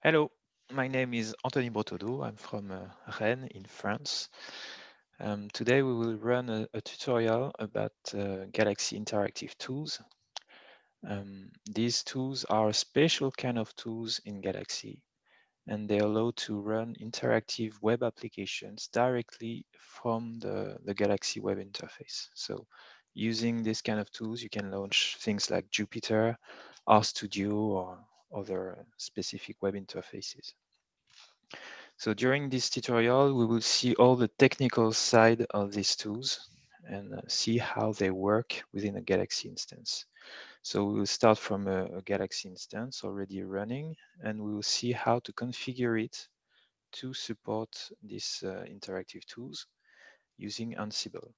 Hello, my name is Anthony Bretaudeau. I'm from uh, Rennes in France. Um, today we will run a, a tutorial about uh, Galaxy Interactive Tools. Um, these tools are a special kind of tools in Galaxy and they allow to run interactive web applications directly from the, the Galaxy web interface. So using this kind of tools, you can launch things like Jupyter, RStudio, or other specific web interfaces. So during this tutorial, we will see all the technical side of these tools and uh, see how they work within a Galaxy instance. So we will start from a, a, Galaxy instance already running, and we will see how to configure it to support these uh, interactive tools using Ansible.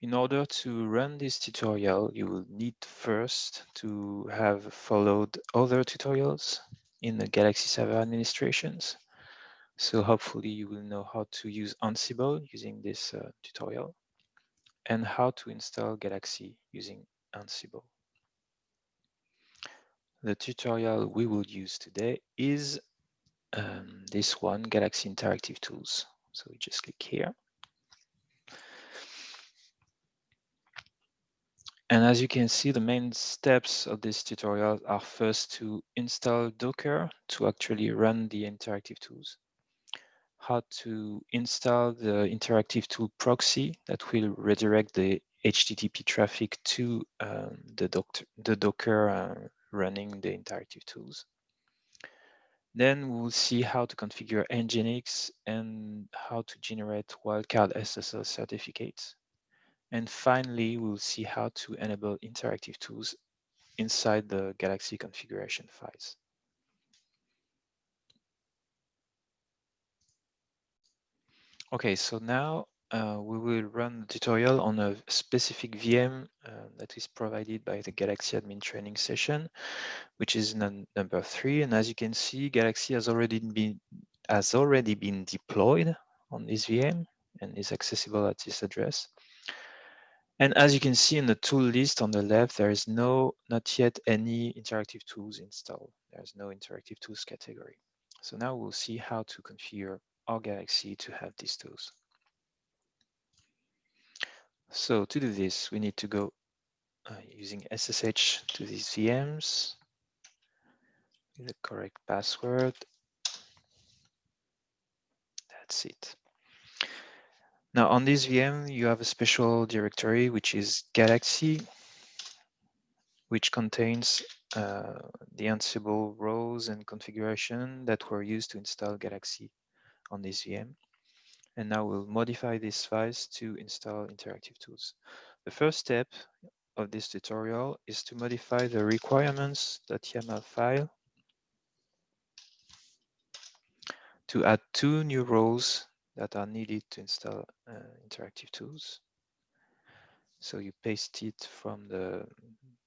In order to run this tutorial, you will need first to have followed other tutorials in the Galaxy Server administrations. So hopefully you will know how to use Ansible using this uh, tutorial and how to install Galaxy using Ansible. The tutorial we will use today is um, this one, Galaxy Interactive Tools. So we just click here. And as you can see, the main steps of this tutorial are first to install Docker to actually run the interactive tools, how to install the interactive tool proxy that will redirect the HTTP traffic to um, the, the, Docker uh, running the interactive tools. Then we'll see how to configure Nginx and how to generate wildcard SSL certificates. And finally, we'll see how to enable interactive tools inside the Galaxy configuration files. Okay, so now uh, we will run the tutorial on a specific VM uh, that is provided by the Galaxy admin training session, which is number three. And as you can see, Galaxy has already been has already been deployed on this VM and is accessible at this address. And as you can see in the tool list on the left, there is no, not yet any interactive tools installed. There's no interactive tools category. So now we'll see how to configure our Galaxy to have these tools. So to do this, we need to go uh, using SSH to these VMs with the correct password. That's it. Now on this VM, you have a special directory, which is Galaxy, which contains uh, the Ansible roles and configuration that were used to install Galaxy on this VM. And now we'll modify these files to install interactive tools. The first step of this tutorial is to modify the requirements.yaml file to add two new roles that are needed to install uh, interactive tools. So you paste it from the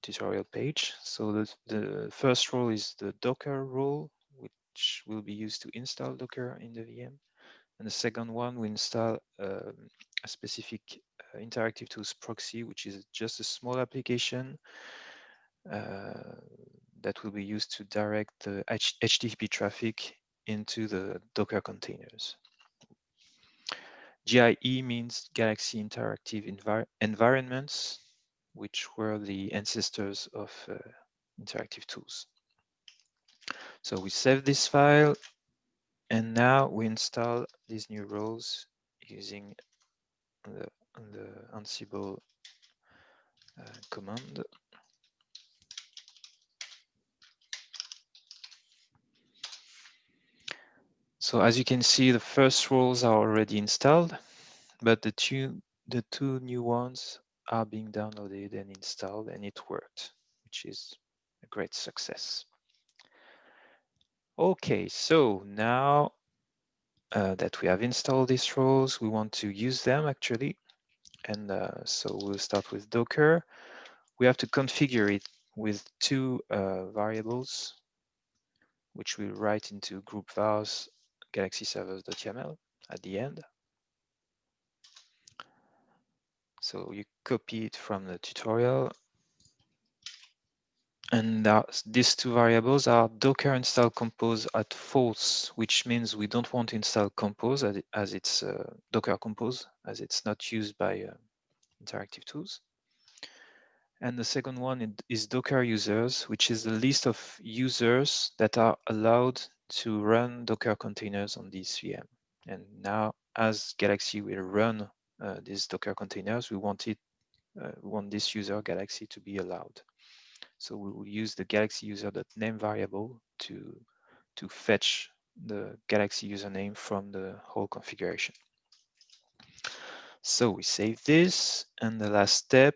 tutorial page. So the, the first role is the Docker role, which will be used to install Docker in the VM. And the second one, we install um, a specific uh, interactive tools proxy, which is just a small application uh, that will be used to direct the H HTTP traffic into the Docker containers. GIE means Galaxy Interactive Envir Environments, which were the ancestors of uh, interactive tools. So we save this file, and now we install these new roles using the, the Ansible uh, command. So as you can see, the first roles are already installed, but the two, the two new ones are being downloaded and installed and it worked, which is a great success. Okay, so now uh, that we have installed these roles, we want to use them actually. And uh, so we'll start with Docker. We have to configure it with two uh, variables, which we'll write into group vars galaxy servers.yaml at the end. So you copy it from the tutorial And these two variables are docker install compose at false, which means we don't want to install compose as, as it's uh, docker compose, as it's not used by uh, interactive tools. And the second one is Docker users, which is the list of users that are allowed to run Docker containers on this VM. And now, as Galaxy will run uh, these Docker containers, we want it, uh, want this user Galaxy to be allowed. So we will use the Galaxy user.name variable to to fetch the Galaxy username from the whole configuration. So we save this, and the last step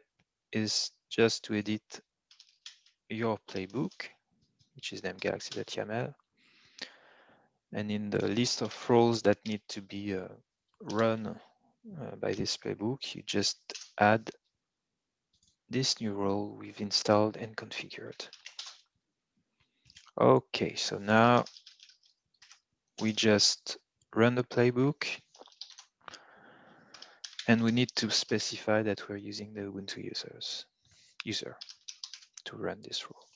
is just to edit your playbook, which is named galaxy.yaml. And in the list of roles that need to be uh, run uh, by this playbook, you just add this new role we've installed and configured. Okay, so now we just run the playbook and we need to specify that we're using the Ubuntu users user to run this rule.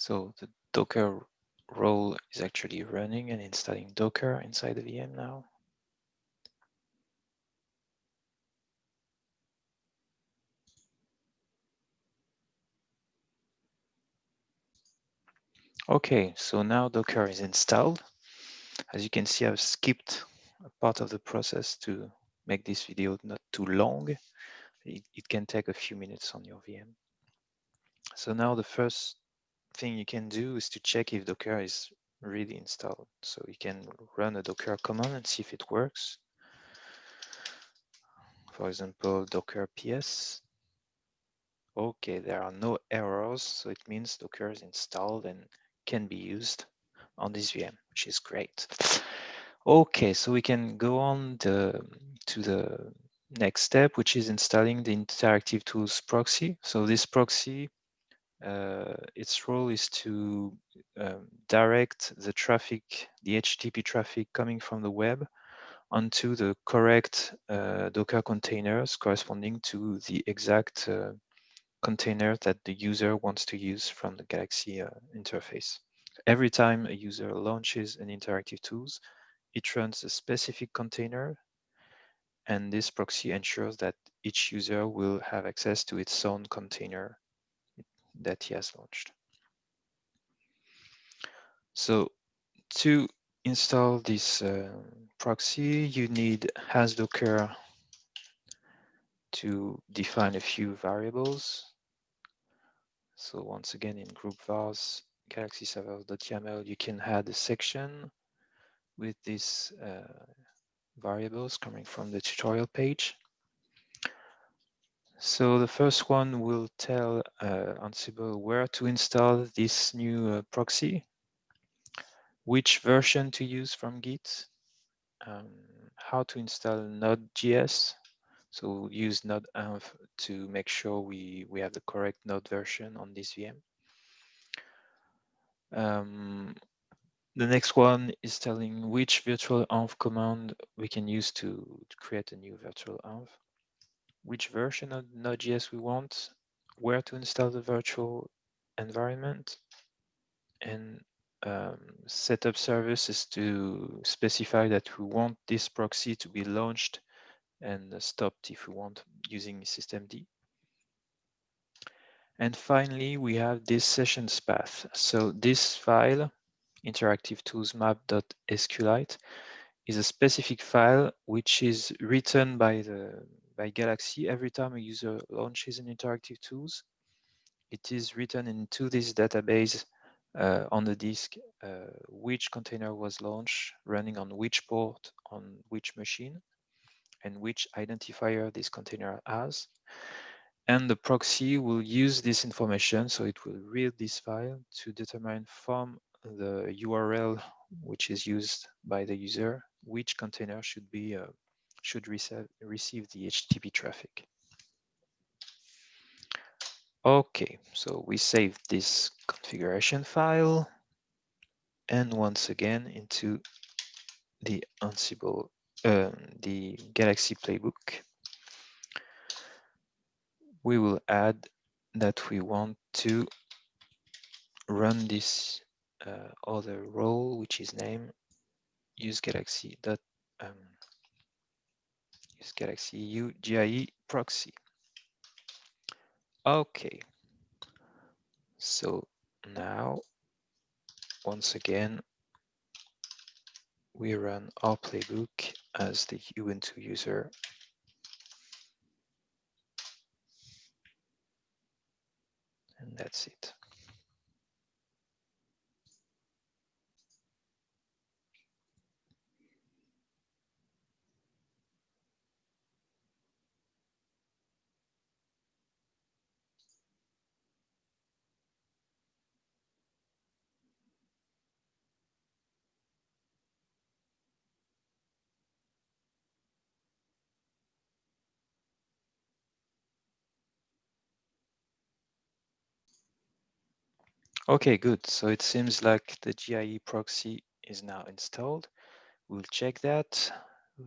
So the Docker role is actually running and installing Docker inside the VM now. Okay, so now Docker is installed. As you can see, I've skipped a part of the process to make this video not too long. It, it can take a few minutes on your VM. So now the first thing you can do is to check if Docker is really installed. So you can run a Docker command and see if it works. For example, Docker PS. Okay, there are no errors, so it means Docker is installed and can be used on this VM, which is great. Okay, so we can go on the, to the next step, which is installing the interactive tools proxy. So this proxy uh, its role is to um, direct the traffic, the HTTP traffic coming from the web onto the correct uh, Docker containers corresponding to the exact uh, container that the user wants to use from the Galaxy uh, interface. Every time a user launches an interactive tools, it runs a specific container and this proxy ensures that each user will have access to its own container that he has launched. So to install this uh, proxy, you need hasdocker to define a few variables. So once again, in group vars galaxy servers.yaml, you can add a section with these uh, variables coming from the tutorial page. So the first one will tell uh, Ansible where to install this new uh, proxy, which version to use from Git, um, how to install Node.js. So use node-env to make sure we, we have the correct Node version on this VM. Um, the next one is telling which virtual env command we can use to, to create a new virtual env which version of Node.js we want, where to install the virtual environment, and um, setup services to specify that we want this proxy to be launched and stopped if we want using systemd. And finally, we have this sessions path. So this file, interactive tools map.sqlite, is a specific file which is written by the by Galaxy every time a user launches an interactive tools. It is written into this database uh, on the disk uh, which container was launched, running on which port, on which machine, and which identifier this container has. And the proxy will use this information, so it will read this file to determine from the URL which is used by the user, which container should be uh, should receive the HTTP traffic. Okay, so we save this configuration file and once again into the Ansible, uh, the Galaxy playbook, we will add that we want to run this uh, other role, which is name use Galaxy dot um, use Galaxy UGIE proxy. Okay, so now once again we run our playbook as the Ubuntu user. And that's it. Okay, good. So it seems like the GIE proxy is now installed. We'll check that.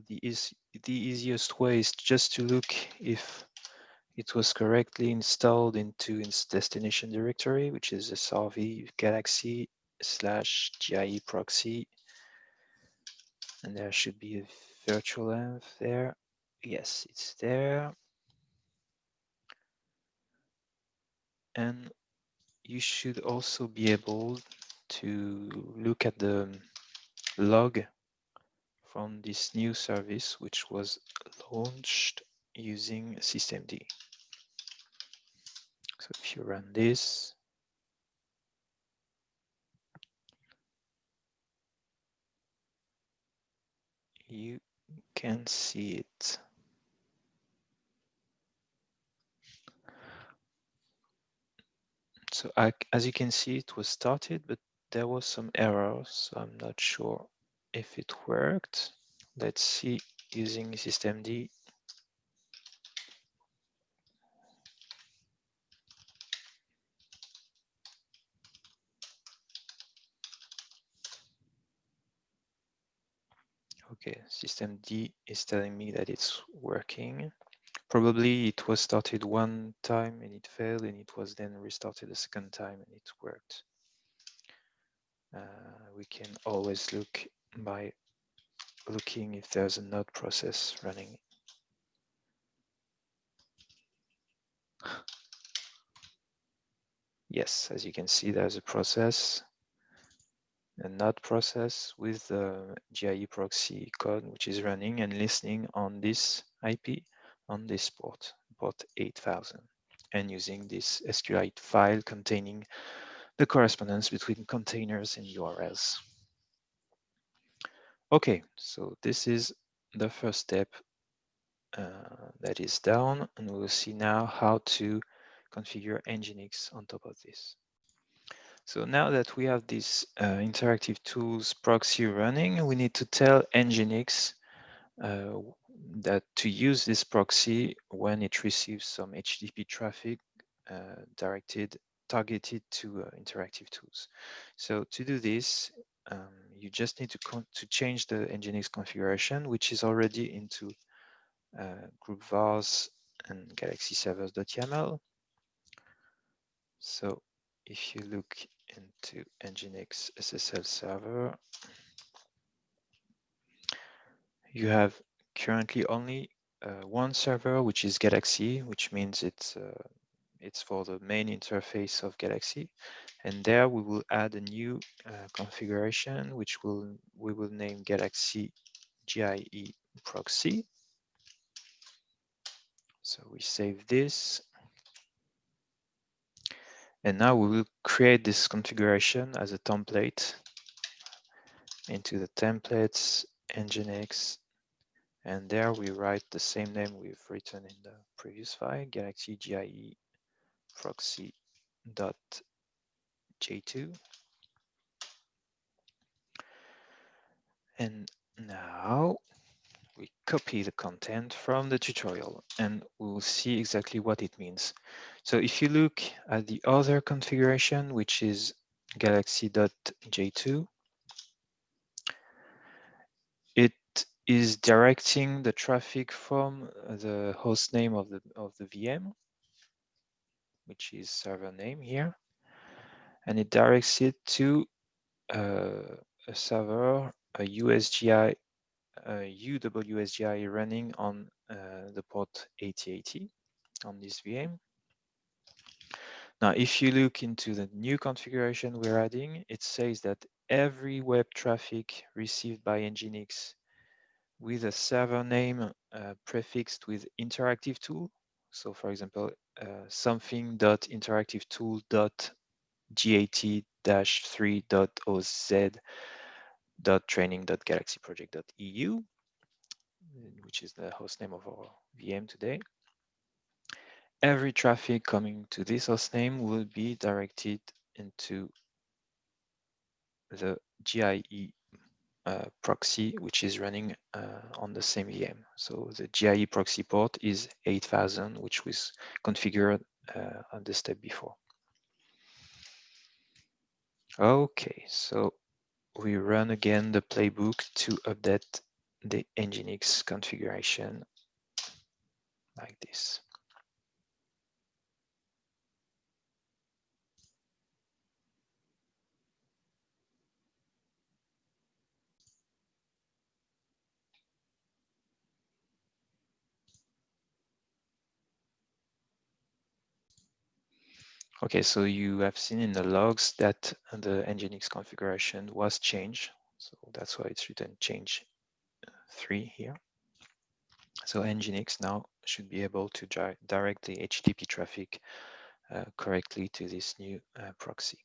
The, is, the easiest way is just to look if it was correctly installed into its destination directory, which is a srv galaxy slash GIE proxy. And there should be a virtual env there. Yes, it's there. And you should also be able to look at the log from this new service, which was launched using systemd. So if you run this, you can see it. So I, as you can see, it was started, but there was some errors. So I'm not sure if it worked. Let's see using systemd. Okay, systemd is telling me that it's working. Probably it was started one time and it failed and it was then restarted a second time and it worked. Uh, we can always look by looking if there's a node process running. Yes, as you can see, there's a process, a node process with the GIE proxy code, which is running and listening on this IP on this port, port 8000, and using this SQLite file containing the correspondence between containers and URLs. Okay, so this is the first step uh, that is done, and we'll see now how to configure Nginx on top of this. So now that we have this uh, interactive tools proxy running, we need to tell Nginx uh, that to use this proxy when it receives some HTTP traffic uh, directed, targeted to uh, interactive tools. So to do this, um, you just need to, to change the Nginx configuration, which is already into uh, group vars and galaxy servers.yaml. So if you look into Nginx SSL server, you have currently only uh, one server, which is Galaxy, which means it's uh, it's for the main interface of Galaxy. And there we will add a new uh, configuration, which will we will name Galaxy GIE proxy. So we save this. And now we will create this configuration as a template into the templates, Nginx, and there we write the same name we've written in the previous file, galaxy GIE proxy dot j2. And now we copy the content from the tutorial and we'll see exactly what it means. So if you look at the other configuration, which is galaxy.j2, it is directing the traffic from the host name of the of the VM, which is server name here, and it directs it to uh, a server, a USGI uh, UWSGI running on uh, the port 8080 on this VM. Now, if you look into the new configuration we're adding, it says that every web traffic received by Nginx with a server name uh, prefixed with interactive tool. So for example, uh, something.interactive tool.gat3.oz.training.galaxyproject.eu which is the host name of our VM today. Every traffic coming to this host name will be directed into the GIE uh, proxy, which is running uh, on the same VM. So the GIE proxy port is 8000, which was configured uh, on the step before. Okay, so we run again the playbook to update the Nginx configuration like this. Okay, so you have seen in the logs that the Nginx configuration was changed. So that's why it's written change three here. So Nginx now should be able to direct the HTTP traffic uh, correctly to this new uh, proxy.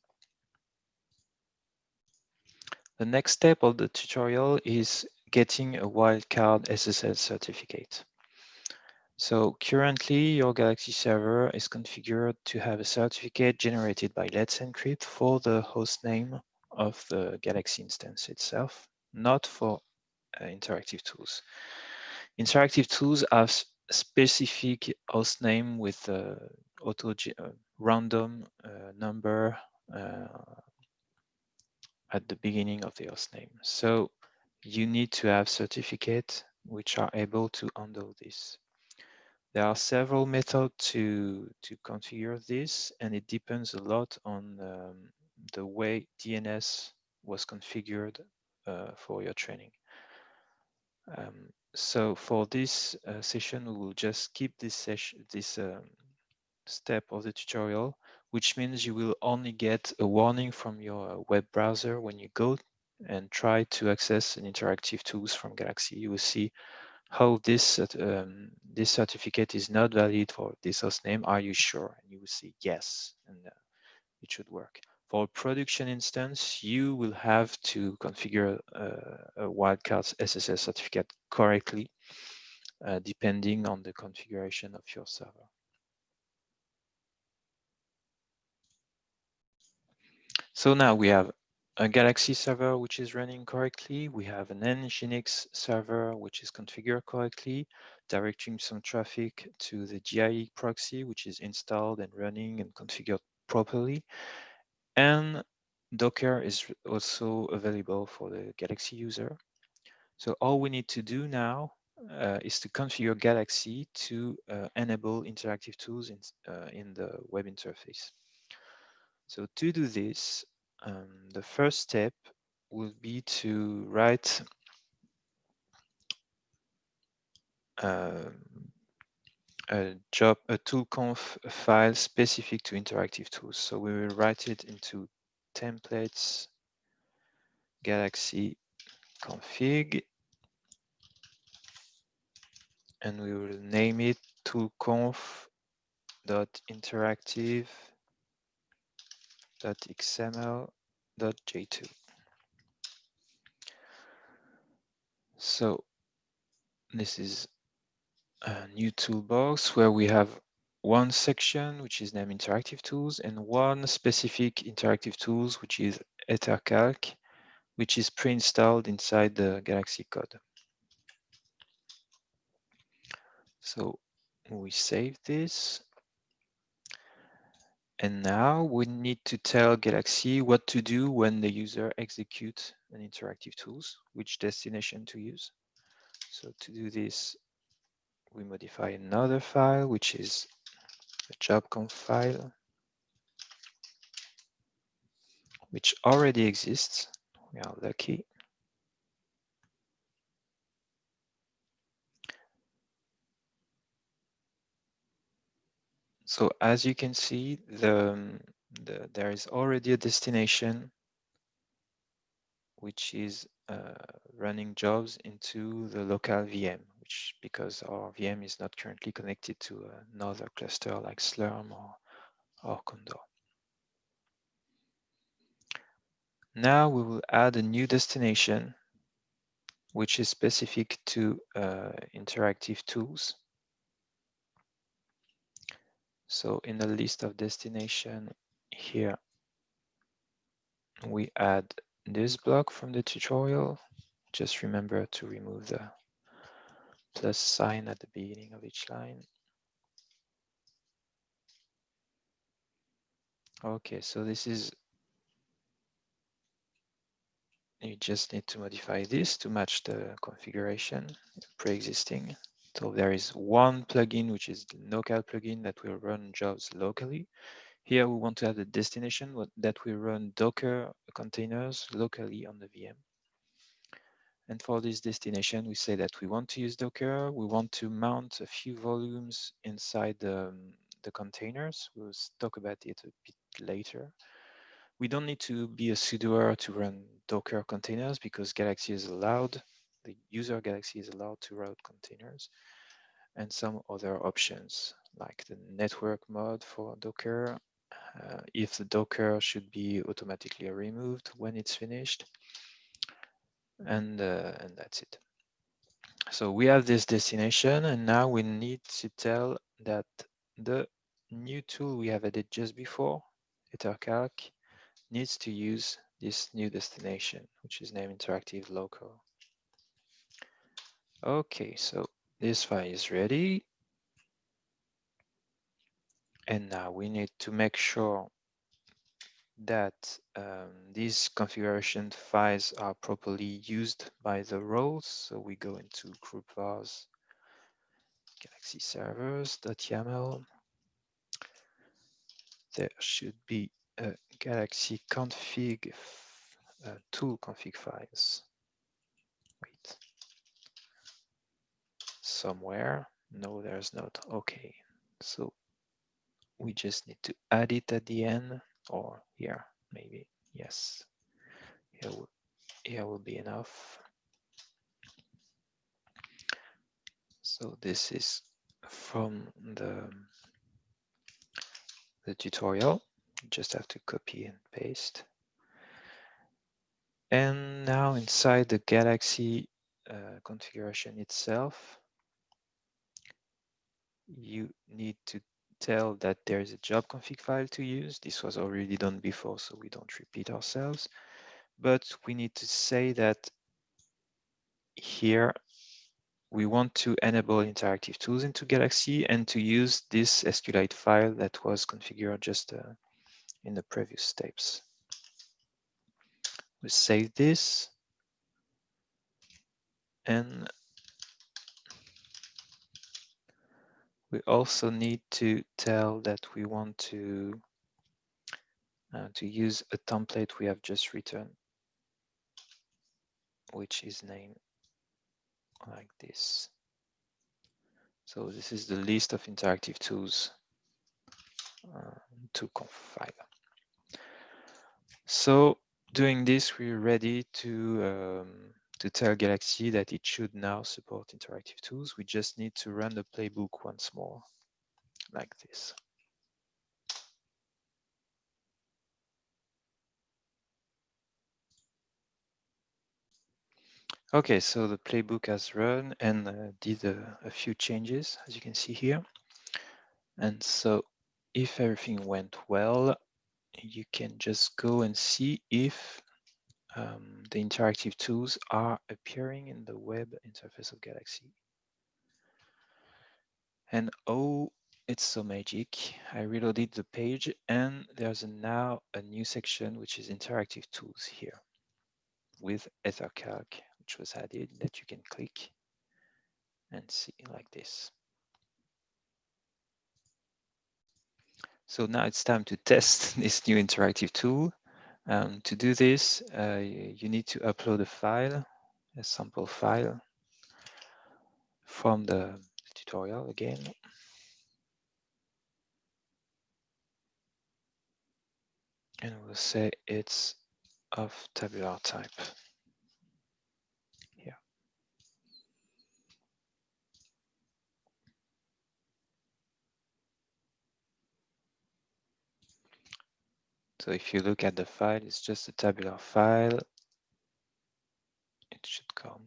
The next step of the tutorial is getting a wildcard SSL certificate. So currently your Galaxy server is configured to have a certificate generated by Let's Encrypt for the host name of the Galaxy instance itself, not for uh, interactive tools. Interactive tools have specific host name with uh, auto uh, random uh, number uh, at the beginning of the host name. So you need to have certificate which are able to handle this. There are several methods to, to configure this, and it depends a lot on um, the way DNS was configured uh, for your training. Um, so for this uh, session, we will just skip this this um, step of the tutorial, which means you will only get a warning from your web browser when you go and try to access an interactive tools from Galaxy. You will see how this um, this certificate is not valid for this host name. Are you sure? And you will say yes, and uh, it should work. For production instance, you will have to configure uh, a wildcard SSL certificate correctly, uh, depending on the configuration of your server. So now we have a Galaxy server which is running correctly. We have an Nginx server which is configured correctly, directing some traffic to the GIE proxy, which is installed and running and configured properly. And Docker is also available for the Galaxy user. So all we need to do now uh, is to configure Galaxy to uh, enable interactive tools in, uh, in the web interface. So to do this, um, the first step will be to write um, a job, a toolconf file specific to interactive tools. So we will write it into templates, galaxy config, and we will name it toolconf.interactive .xml.j2. So this is a new toolbox where we have one section which is named interactive tools and one specific interactive tools which is EtherCalc which is pre-installed inside the Galaxy code. So we save this and now we need to tell Galaxy what to do when the user executes an interactive tools, which destination to use. So to do this, we modify another file, which is a jobconf file, which already exists. We are lucky. So as you can see, the, the there is already a destination which is uh, running jobs into the local VM, which because our VM is not currently connected to another cluster like Slurm or, or Condor. Now we will add a new destination, which is specific to uh, interactive tools. So in the list of destination here, we add this block from the tutorial. Just remember to remove the plus sign at the beginning of each line. Okay, so this is, you just need to modify this to match the configuration pre-existing. So there is one plugin, which is the local plugin that will run jobs locally. Here we want to have the destination that will run Docker containers locally on the VM. And for this destination, we say that we want to use Docker. We want to mount a few volumes inside the, the containers. We'll talk about it a bit later. We don't need to be a sudoer to run Docker containers because Galaxy is allowed, the user Galaxy is allowed to route containers and some other options like the network mode for Docker, uh, if the Docker should be automatically removed when it's finished, and, uh, and that's it. So we have this destination, and now we need to tell that the new tool we have added just before, EtherCalc, needs to use this new destination, which is named interactive local. Okay, so this file is ready. And now we need to make sure that um, these configuration files are properly used by the roles. So we go into group vars galaxy servers.yaml. There should be a galaxy config uh, tool config files. Somewhere. No, there's not. Okay, so we just need to add it at the end or here, maybe. Yes, here will, here will be enough. So this is from the, the tutorial. You just have to copy and paste. And now inside the Galaxy uh, configuration itself, you need to tell that there is a job config file to use. This was already done before, so we don't repeat ourselves. But we need to say that here we want to enable interactive tools into Galaxy and to use this SQLite file that was configured just uh, in the previous steps. We save this and we also need to tell that we want to uh, to use a template we have just written, which is named like this. So this is the list of interactive tools uh, to configure. So doing this, we're ready to um, to tell Galaxy that it should now support interactive tools. We just need to run the playbook once more like this. Okay, so the playbook has run and uh, did a, a few changes, as you can see here. And so if everything went well, you can just go and see if um, the interactive tools are appearing in the web interface of Galaxy. And oh, it's so magic. I reloaded the page and there's a, now a new section, which is interactive tools here with EtherCalc which was added that you can click and see like this. So now it's time to test this new interactive tool. Um, to do this, uh, you need to upload a file, a sample file from the tutorial again. And we'll say it's of tabular type. So if you look at the file, it's just a tabular file. It should come.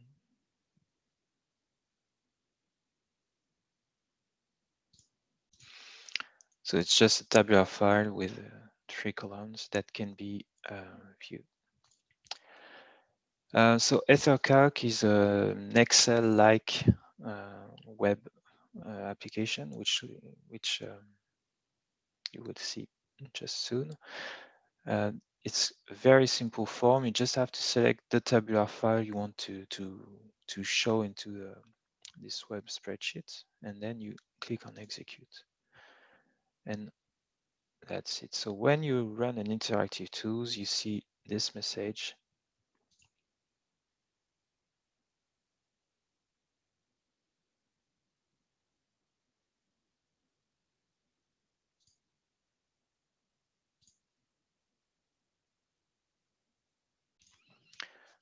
So it's just a tabular file with uh, three columns that can be uh, viewed. Uh, so EtherCalc is an Excel-like uh, web uh, application, which which um, you will see just soon. Uh, it's a very simple form. You just have to select the tabular file you want to to to show into the, this web spreadsheet, and then you click on execute. And that's it. So when you run an interactive tools, you see this message.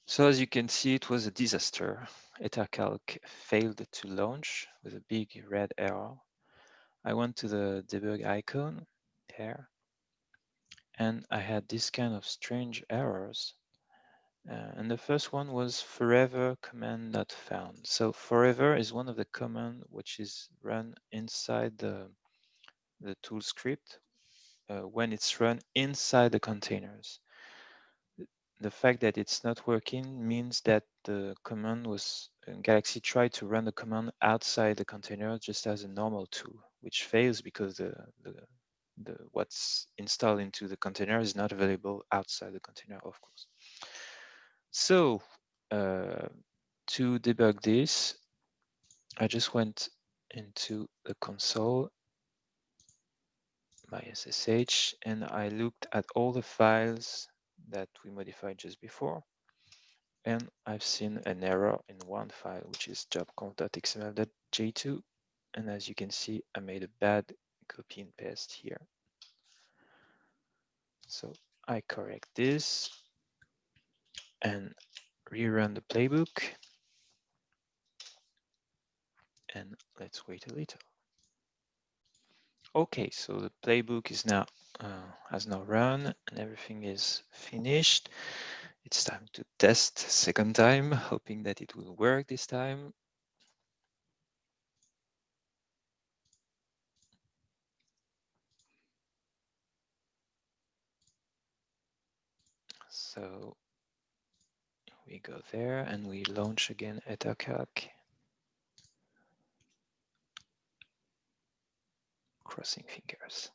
So as you can see, it was a disaster. EtherCalc failed to launch with a big red error. I went to the debug icon here, and I had this kind of strange errors. Uh, and the first one was forever command not found. So forever is one of the command which is run inside the, the tool script uh, when it's run inside the containers the fact that it's not working means that the command was uh, Galaxy tried to run the command outside the container just as a normal tool, which fails because the, the, the what's installed into the container is not available outside the container, of course. So uh, to debug this, I just went into the console, my SSH, and I looked at all the files that we modified just before. And I've seen an error in one file, which is jobconf.xml.j2. And as you can see, I made a bad copy and paste here. So I correct this and rerun the playbook. And let's wait a little. Okay, so the playbook is now uh, has now run and everything is finished. It's time to test second time, hoping that it will work this time. So we go there and we launch again EtherCalc. crossing fingers.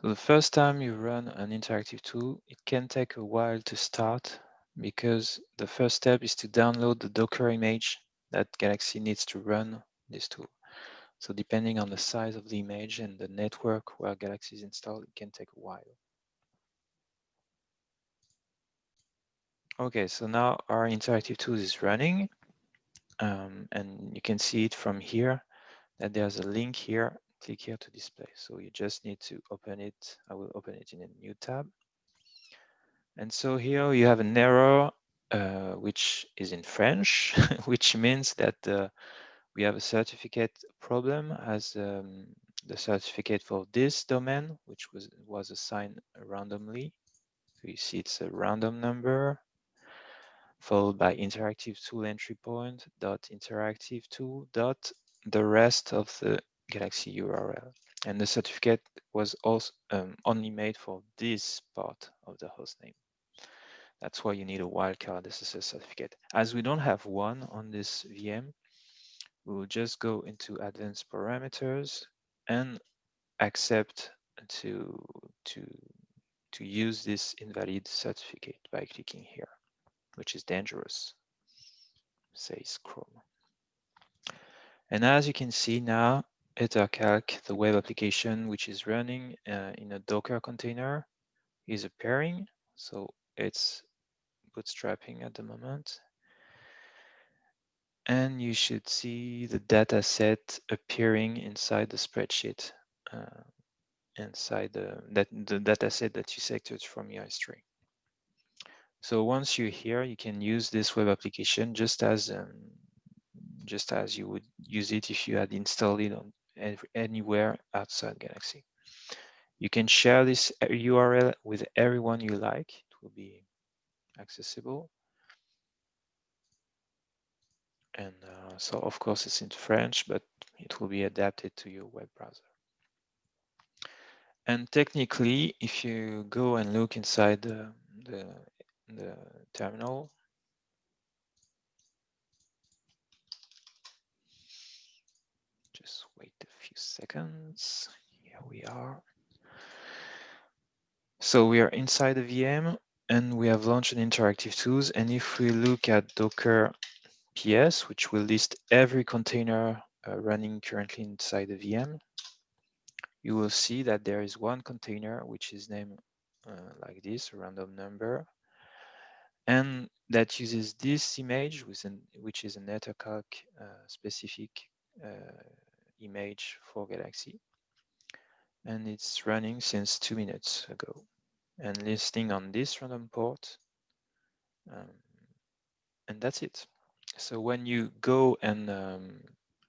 So the first time you run an interactive tool, it can take a while to start because the first step is to download the Docker image that Galaxy needs to run this tool. So depending on the size of the image and the network where Galaxy is installed, it can take a while. Okay, so now our interactive tool is running. Um, and you can see it from here that there's a link here. Click here to display. So you just need to open it. I will open it in a new tab. And so here you have an error uh, which is in French, which means that uh, we have a certificate problem as um, the certificate for this domain, which was, was assigned randomly. So you see it's a random number followed by interactive tool entry point dot interactive tool dot the rest of the Galaxy URL. And the certificate was also um, only made for this part of the hostname. That's why you need a wildcard SSL certificate. As we don't have one on this VM, we will just go into advanced parameters and accept to, to, to use this invalid certificate by clicking here, which is dangerous, says Chrome. And as you can see now, EtherCalc, the web application, which is running uh, in a Docker container, is appearing. So it's bootstrapping at the moment. And you should see the data set appearing inside the spreadsheet, uh, inside the, that, the data set that you selected from EIS3. So once you're here, you can use this web application just as um, just as you would use it if you had installed it on anywhere outside Galaxy. You can share this URL with everyone you like. It will be accessible. And uh, so, of course, it's in French, but it will be adapted to your web browser. And technically, if you go and look inside the, the, the terminal, just wait a few seconds. Here we are. So we are inside the VM and we have launched an interactive tools. And if we look at Docker PS, which will list every container uh, running currently inside the VM, you will see that there is one container which is named uh, like this, random number, and that uses this image, an, which is an EtherCalc uh, specific uh, image for Galaxy. And it's running since two minutes ago and listing on this random port. Um, and that's it. So when you go and um,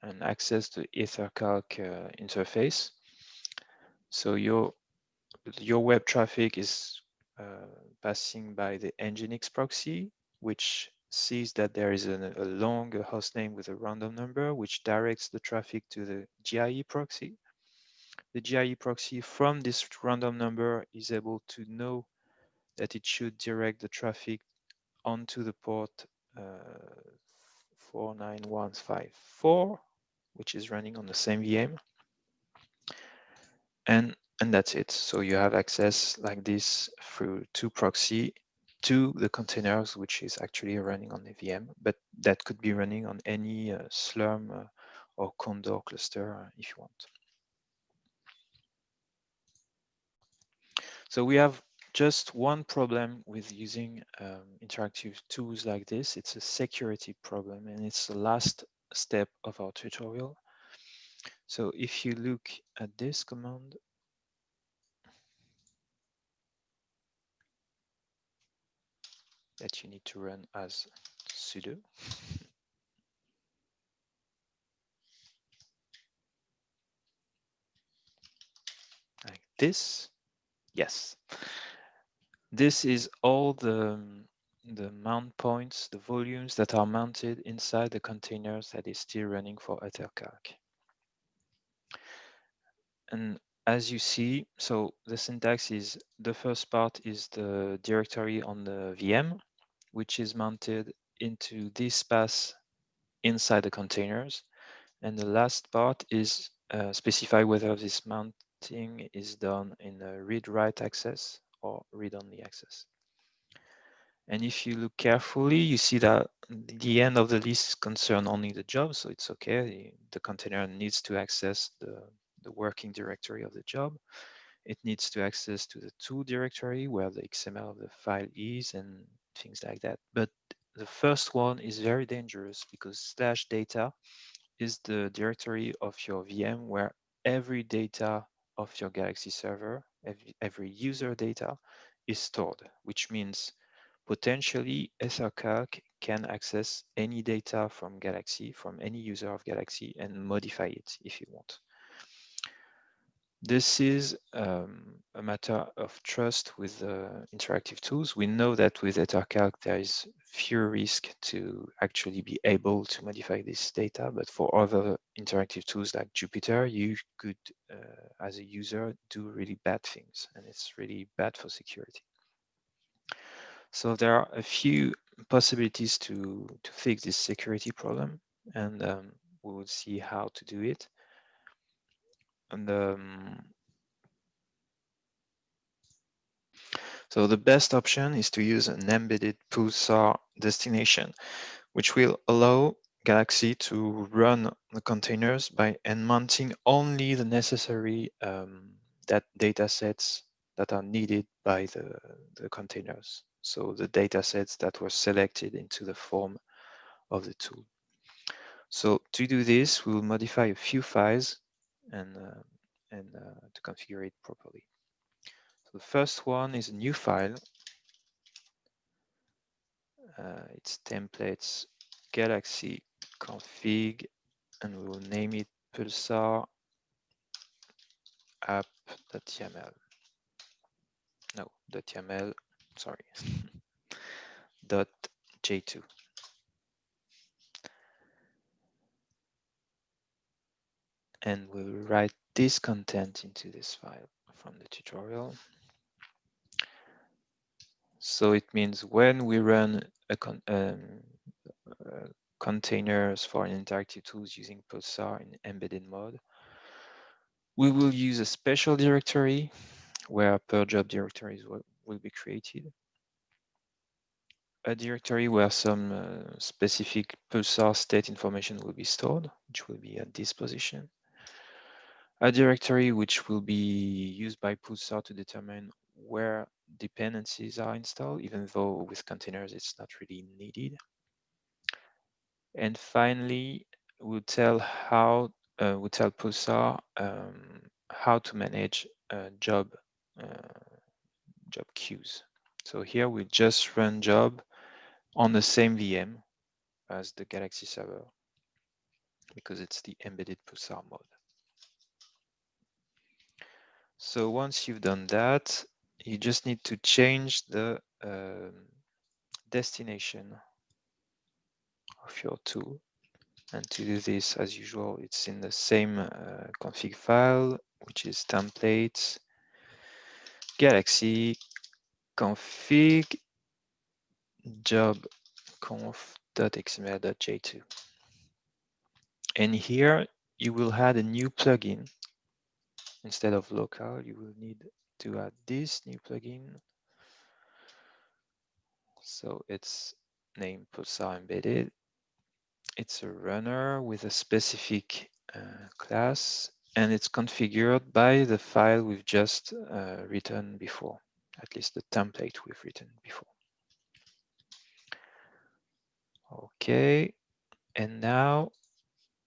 and access the EtherCalc uh, interface, so your your web traffic is uh, passing by the Nginx proxy, which sees that there is a, a long host name with a random number, which directs the traffic to the GIE proxy. The GIE proxy from this random number is able to know that it should direct the traffic onto the port uh, 49154, which is running on the same VM. And, and that's it. So you have access like this through two proxy to the containers, which is actually running on the VM, but that could be running on any uh, Slurm uh, or Condor cluster uh, if you want. So we have just one problem with using um, interactive tools like this. It's a security problem, and it's the last step of our tutorial. So if you look at this command, that you need to run as sudo. like this. Yes. This is all the, the mount points, the volumes that are mounted inside the containers that is still running for EtherCalc. And as you see, so the syntax is the first part is the directory on the VM, which is mounted into this path inside the containers. And the last part is uh, specify whether this mounting is done in a read-write access or read-only access. And if you look carefully, you see that the end of the list concern only the job, so it's okay. The container needs to access the, the working directory of the job. It needs to access to the tool directory where the XML of the file is and things like that. But the first one is very dangerous because slash data is the directory of your VM where every data of your Galaxy server, every, every user data is stored, which means potentially EtherCalc can access any data from Galaxy, from any user of Galaxy and modify it if you want. This is um, a matter of trust with uh, interactive tools. We know that with EtherCalc, there is fewer risk to actually be able to modify this data, but for other interactive tools like Jupyter, you could, uh, as a user, do really bad things, and it's really bad for security. So there are a few possibilities to, to fix this security problem, and um, we will see how to do it. And um, so the best option is to use an embedded Pulsar destination, which will allow Galaxy to run the containers by mounting only the necessary um, that data sets that are needed by the, the containers. So the data sets that were selected into the form of the tool. So to do this, we will modify a few files and, uh, and uh, to configure it properly. So the first one is a new file. Uh, it's templates galaxy config, and we will name it pulsar app.yaml. No, .yaml, sorry, dot j2. And we'll write this content into this file from the tutorial. So it means when we run a con um, uh, containers for interactive tools using Pulsar in embedded mode, we will use a special directory where per job directories will, will be created. A directory where some uh, specific Pulsar state information will be stored, which will be at this position. A directory which will be used by Pulsar to determine where dependencies are installed, even though with containers it's not really needed. And finally, we'll tell how uh, we'll tell Pulsar um, how to manage uh, job uh, job queues. So here we just run job on the same VM as the Galaxy server because it's the embedded Pulsar mode. So once you've done that, you just need to change the uh, destination of your tool. And to do this, as usual, it's in the same uh, config file, which is templates, galaxy config job conf.xml.j2. And here you will add a new plugin. Instead of local, you will need to add this new plugin. So it's named Pulsar Embedded. It's a runner with a specific uh, class and it's configured by the file we've just uh, written before, at least the template we've written before. Okay, and now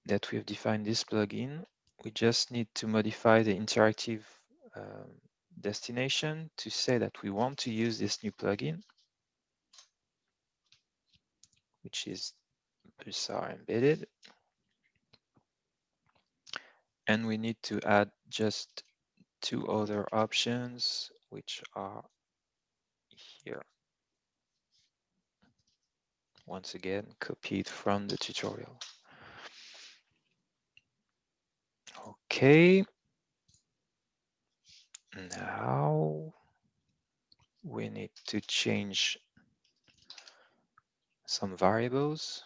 that we've defined this plugin, we just need to modify the interactive um, destination to say that we want to use this new plugin, which is Pulsar embedded. And we need to add just two other options, which are here. Once again, copied from the tutorial. Okay. Now we need to change some variables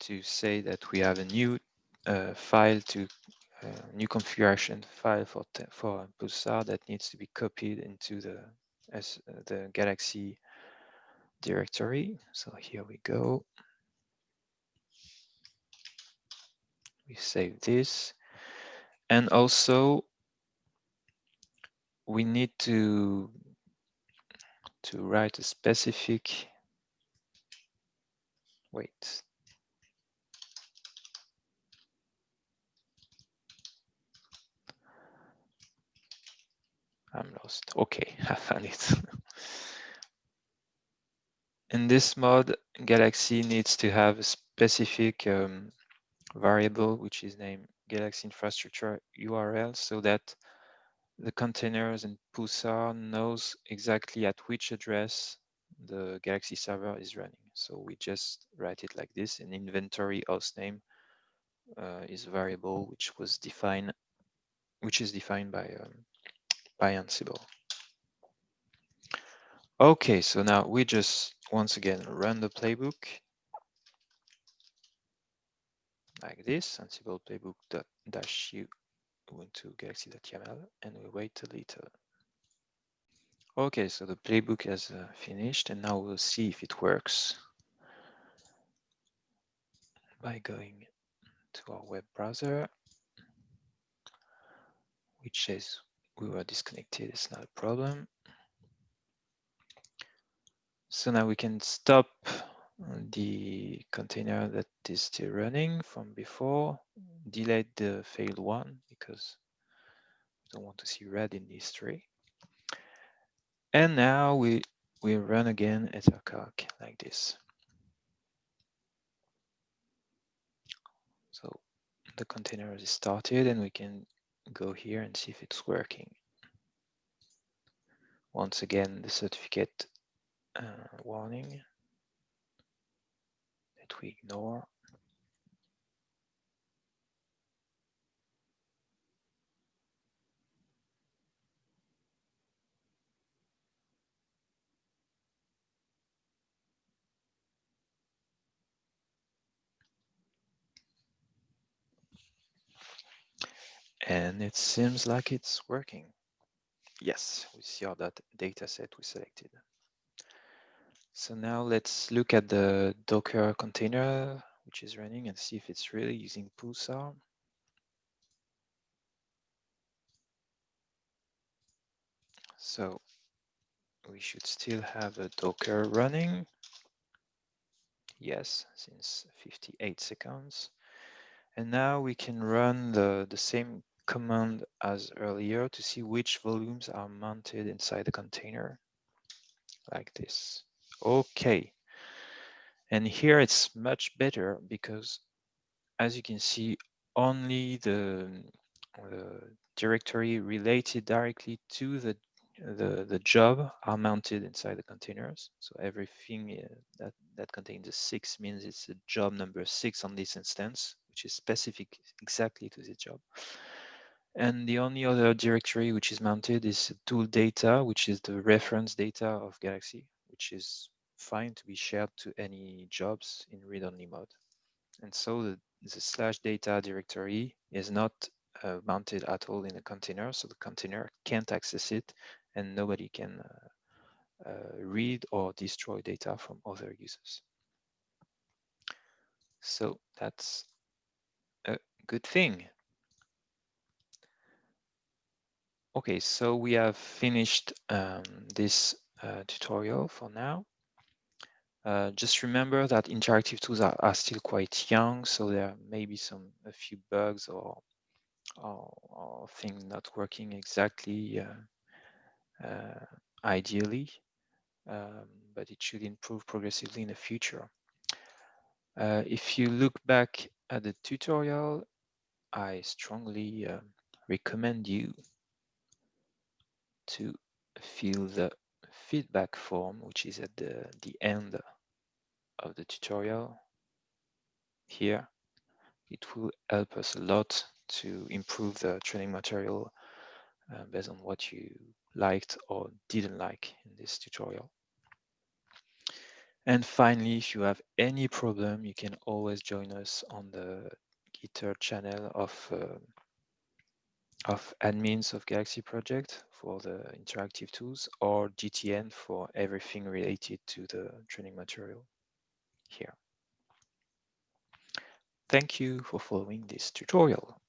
to say that we have a new uh, file to uh, new configuration file for for Pulsar that needs to be copied into the as uh, the Galaxy directory. So here we go. We save this and also we need to to write a specific wait I'm lost. Okay, I found it. In this mode, Galaxy needs to have a specific um, variable, which is named Galaxy Infrastructure URL, so that the containers and Pulsar knows exactly at which address the Galaxy server is running. So we just write it like this, an inventory hostname uh, is variable which was defined, which is defined by um, by Ansible. Okay, so now we just once again run the playbook like this, Ansible playbook dash u ubuntu galaxy.yaml, and we wait a little. Okay, so the playbook has uh, finished, and now we'll see if it works by going to our web browser, which says we were disconnected, it's not a problem. So now we can stop the container that is still running from before, delete the failed one because we don't want to see red in the history. And now we, we run again ethercalc like this. So the container is started and we can go here and see if it's working. Once again, the certificate uh, warning that we ignore. And it seems like it's working. Yes, we see that data set we selected. So now let's look at the Docker container, which is running and see if it's really using Pulsar. So we should still have a Docker running. Yes, since 58 seconds. And now we can run the, the same command as earlier to see which volumes are mounted inside the container like this. Okay. And here it's much better because as you can see, only the, the directory related directly to the, the, the job are mounted inside the containers. So everything uh, that, that contains a six means it's a job number six on this instance, which is specific exactly to the job. And the only other directory which is mounted is tool data, which is the reference data of Galaxy, which is fine to be shared to any jobs in read-only mode. And so the, the, slash data directory is not uh, mounted at all in a container, so the container can't access it and nobody can uh, uh, read or destroy data from other users. So that's a good thing. Okay, so we have finished um, this uh, tutorial for now. Uh, just remember that interactive tools are, are, still quite young, so there may be some a few bugs or or, or things not working exactly uh, uh ideally, um, but it should improve progressively in the future. Uh, if you look back at the tutorial, I strongly um, recommend you to fill the feedback form, which is at the, the end of the tutorial here. It will help us a lot to improve the training material uh, based on what you liked or didn't like in this tutorial. And finally, if you have any problem, you can always join us on the Gitter channel of uh, of admins of Galaxy project for the interactive tools or GTN for everything related to the training material here. Thank you for following this tutorial.